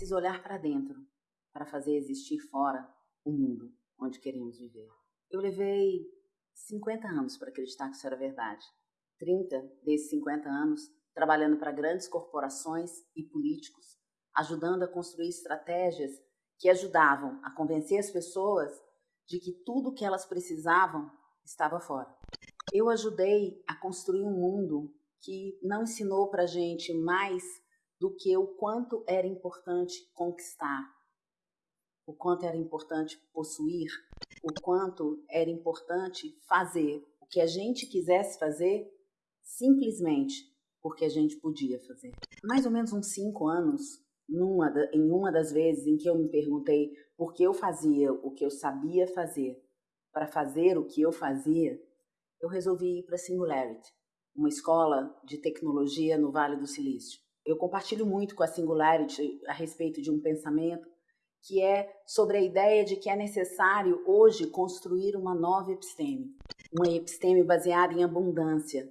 preciso olhar para dentro para fazer existir fora o mundo onde queremos viver. Eu levei 50 anos para acreditar que isso era verdade. 30 desses 50 anos trabalhando para grandes corporações e políticos, ajudando a construir estratégias que ajudavam a convencer as pessoas de que tudo o que elas precisavam estava fora. Eu ajudei a construir um mundo que não ensinou para gente mais do que o quanto era importante conquistar, o quanto era importante possuir, o quanto era importante fazer o que a gente quisesse fazer simplesmente porque a gente podia fazer. Mais ou menos uns cinco anos, numa, em uma das vezes em que eu me perguntei por que eu fazia o que eu sabia fazer para fazer o que eu fazia, eu resolvi ir para Singularity, uma escola de tecnologia no Vale do Silício. Eu compartilho muito com a Singularity a respeito de um pensamento que é sobre a ideia de que é necessário hoje construir uma nova episteme, uma episteme baseada em abundância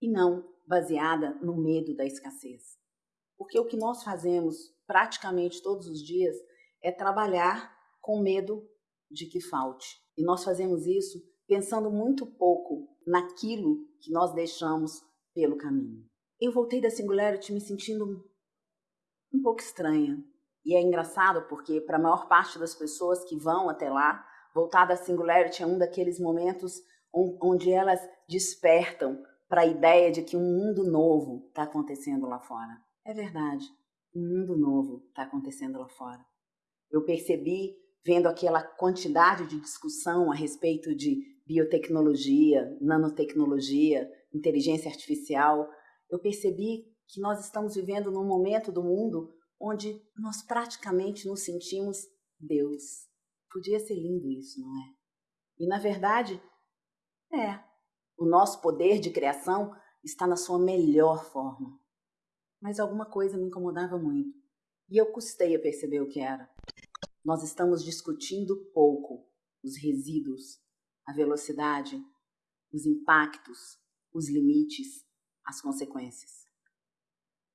e não baseada no medo da escassez. Porque o que nós fazemos praticamente todos os dias é trabalhar com medo de que falte. E nós fazemos isso pensando muito pouco naquilo que nós deixamos pelo caminho. Eu voltei da Singularity me sentindo um pouco estranha, e é engraçado porque, para a maior parte das pessoas que vão até lá, voltar da Singularity é um daqueles momentos onde elas despertam para a ideia de que um mundo novo está acontecendo lá fora. É verdade, um mundo novo está acontecendo lá fora. Eu percebi, vendo aquela quantidade de discussão a respeito de biotecnologia, nanotecnologia, inteligência artificial, eu percebi que nós estamos vivendo num momento do mundo onde nós praticamente nos sentimos Deus. Podia ser lindo isso, não é? E na verdade, é. O nosso poder de criação está na sua melhor forma. Mas alguma coisa me incomodava muito. E eu custei a perceber o que era. Nós estamos discutindo pouco os resíduos, a velocidade, os impactos, os limites, as consequências.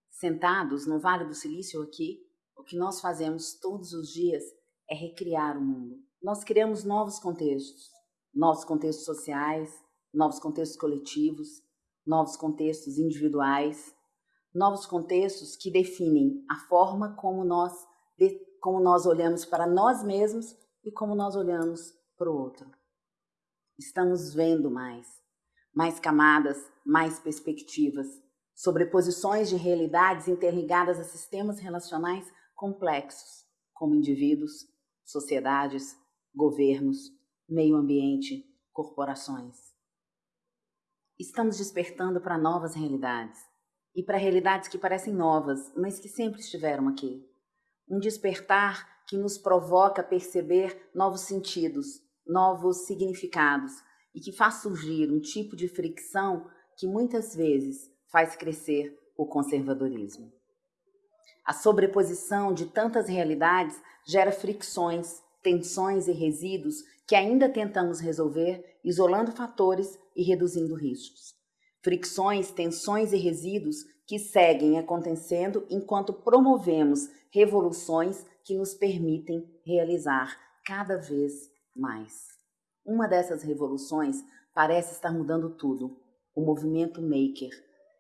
Sentados no Vale do Silício aqui, o que nós fazemos todos os dias é recriar o mundo. Nós criamos novos contextos, novos contextos sociais, novos contextos coletivos, novos contextos individuais, novos contextos que definem a forma como nós, como nós olhamos para nós mesmos e como nós olhamos para o outro. Estamos vendo mais, mais camadas, mais perspectivas, sobreposições de realidades interligadas a sistemas relacionais complexos, como indivíduos, sociedades, governos, meio ambiente, corporações. Estamos despertando para novas realidades e para realidades que parecem novas, mas que sempre estiveram aqui. Um despertar que nos provoca perceber novos sentidos, novos significados e que faz surgir um tipo de fricção que muitas vezes faz crescer o conservadorismo. A sobreposição de tantas realidades gera fricções, tensões e resíduos que ainda tentamos resolver, isolando fatores e reduzindo riscos. Fricções, tensões e resíduos que seguem acontecendo enquanto promovemos revoluções que nos permitem realizar cada vez mais. Uma dessas revoluções parece estar mudando tudo: o movimento maker,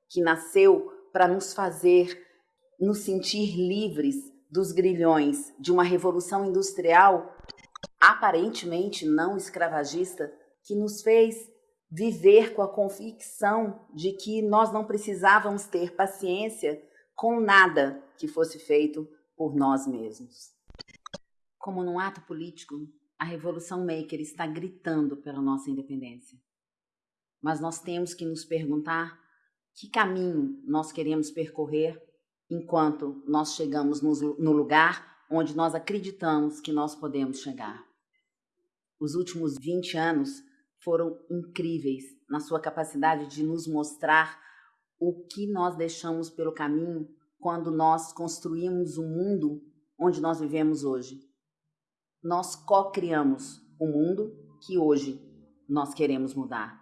que nasceu para nos fazer nos sentir livres dos grilhões de uma revolução industrial aparentemente não escravagista que nos fez viver com a convicção de que nós não precisávamos ter paciência com nada que fosse feito por nós mesmos. Como num ato político, a Revolução Maker está gritando pela nossa independência. Mas nós temos que nos perguntar que caminho nós queremos percorrer enquanto nós chegamos no lugar onde nós acreditamos que nós podemos chegar. Os últimos 20 anos foram incríveis na sua capacidade de nos mostrar o que nós deixamos pelo caminho quando nós construímos o mundo onde nós vivemos hoje. Nós co-criamos o mundo que hoje nós queremos mudar.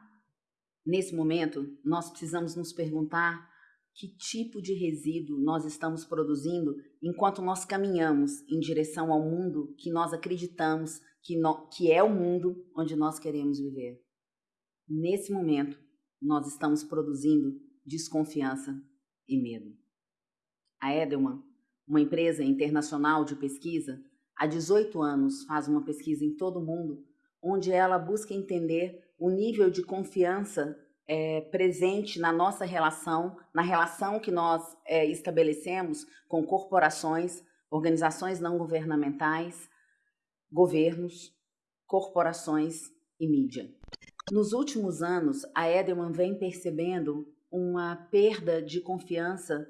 Nesse momento, nós precisamos nos perguntar que tipo de resíduo nós estamos produzindo enquanto nós caminhamos em direção ao mundo que nós acreditamos que, no, que é o mundo onde nós queremos viver. Nesse momento, nós estamos produzindo desconfiança e medo. A Edelman, uma empresa internacional de pesquisa, há 18 anos faz uma pesquisa em todo o mundo, onde ela busca entender o nível de confiança é, presente na nossa relação, na relação que nós é, estabelecemos com corporações, organizações não governamentais, governos, corporações e mídia. Nos últimos anos, a Edelman vem percebendo uma perda de confiança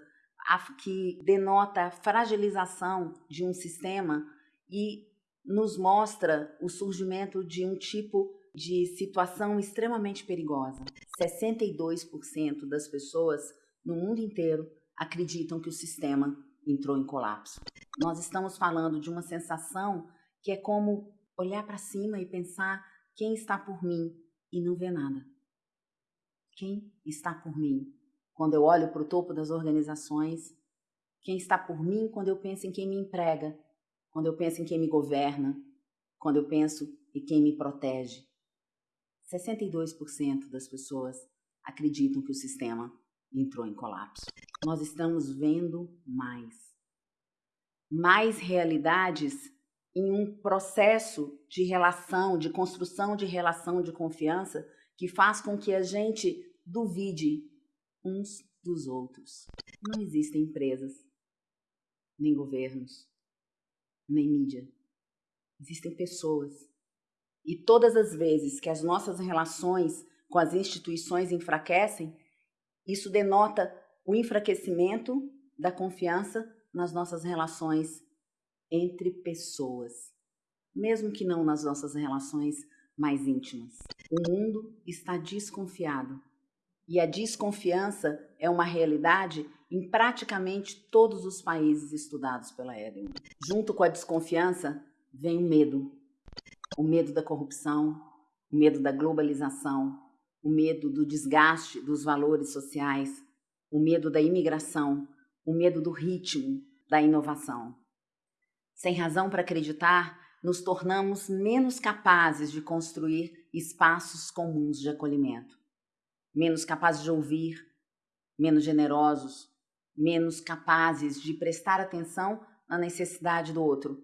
que denota a fragilização de um sistema e nos mostra o surgimento de um tipo de situação extremamente perigosa. 62% das pessoas no mundo inteiro acreditam que o sistema entrou em colapso. Nós estamos falando de uma sensação que é como olhar para cima e pensar quem está por mim e não ver nada. Quem está por mim? Quando eu olho para o topo das organizações, quem está por mim quando eu penso em quem me emprega, quando eu penso em quem me governa, quando eu penso em quem me protege. 62% das pessoas acreditam que o sistema entrou em colapso. Nós estamos vendo mais. Mais realidades em um processo de relação, de construção de relação de confiança que faz com que a gente duvide uns dos outros. Não existem empresas, nem governos, nem mídia. Existem pessoas e todas as vezes que as nossas relações com as instituições enfraquecem, isso denota o enfraquecimento da confiança nas nossas relações entre pessoas, mesmo que não nas nossas relações mais íntimas. O mundo está desconfiado e a desconfiança é uma realidade em praticamente todos os países estudados pela Edelman. Junto com a desconfiança vem o medo o medo da corrupção, o medo da globalização, o medo do desgaste dos valores sociais, o medo da imigração, o medo do ritmo da inovação. Sem razão para acreditar, nos tornamos menos capazes de construir espaços comuns de acolhimento, menos capazes de ouvir, menos generosos, menos capazes de prestar atenção na necessidade do outro,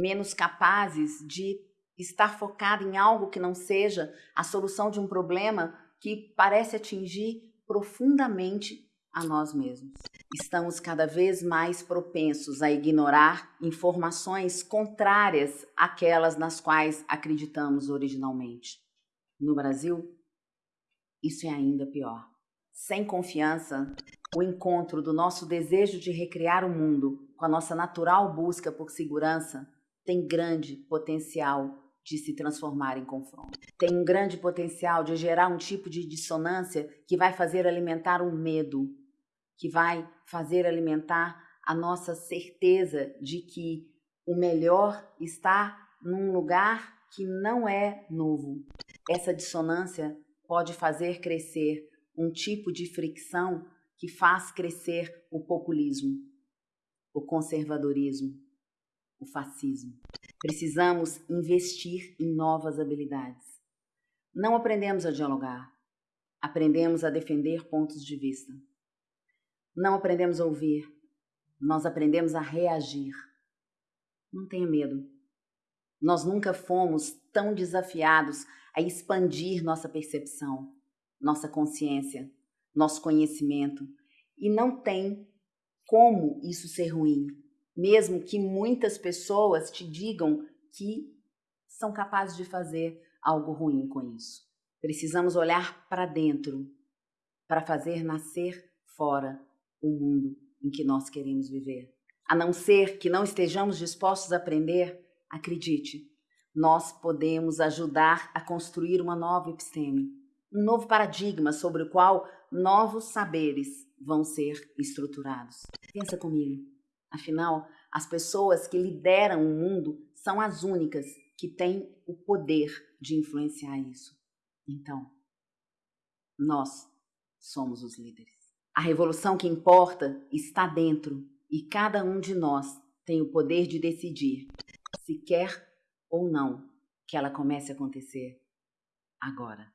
menos capazes de estar focado em algo que não seja a solução de um problema que parece atingir profundamente a nós mesmos. Estamos cada vez mais propensos a ignorar informações contrárias àquelas nas quais acreditamos originalmente. No Brasil, isso é ainda pior. Sem confiança, o encontro do nosso desejo de recriar o mundo com a nossa natural busca por segurança tem grande potencial de se transformar em confronto. Tem um grande potencial de gerar um tipo de dissonância que vai fazer alimentar um medo, que vai fazer alimentar a nossa certeza de que o melhor está num lugar que não é novo. Essa dissonância pode fazer crescer um tipo de fricção que faz crescer o populismo, o conservadorismo, o fascismo. Precisamos investir em novas habilidades. Não aprendemos a dialogar, aprendemos a defender pontos de vista. Não aprendemos a ouvir, nós aprendemos a reagir. Não tenha medo. Nós nunca fomos tão desafiados a expandir nossa percepção, nossa consciência, nosso conhecimento. E não tem como isso ser ruim mesmo que muitas pessoas te digam que são capazes de fazer algo ruim com isso. Precisamos olhar para dentro para fazer nascer fora o mundo em que nós queremos viver. A não ser que não estejamos dispostos a aprender, acredite, nós podemos ajudar a construir uma nova episteme, um novo paradigma sobre o qual novos saberes vão ser estruturados. Pensa comigo. Afinal, as pessoas que lideram o mundo são as únicas que têm o poder de influenciar isso. Então, nós somos os líderes. A revolução que importa está dentro e cada um de nós tem o poder de decidir se quer ou não que ela comece a acontecer agora.